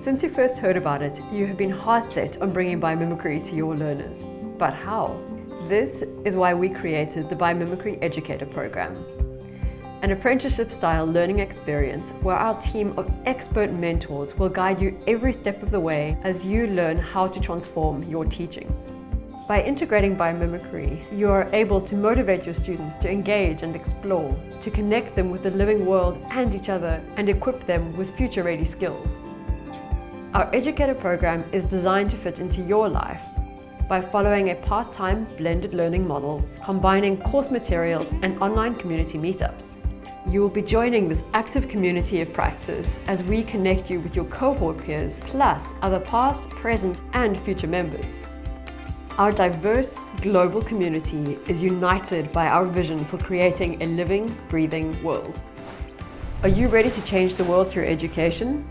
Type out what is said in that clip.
Since you first heard about it, you have been hard set on bringing biomimicry to your learners. But how? This is why we created the Biomimicry Educator Program, an apprenticeship-style learning experience where our team of expert mentors will guide you every step of the way as you learn how to transform your teachings. By integrating biomimicry, you are able to motivate your students to engage and explore, to connect them with the living world and each other, and equip them with future-ready skills. Our educator program is designed to fit into your life by following a part-time blended learning model, combining course materials and online community meetups. You will be joining this active community of practice as we connect you with your cohort peers, plus other past, present and future members. Our diverse global community is united by our vision for creating a living, breathing world. Are you ready to change the world through education?